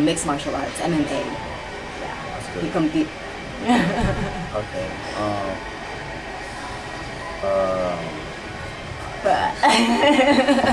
mixed martial arts, MMA. Yeah. That's He compete. Okay. Um. uh, but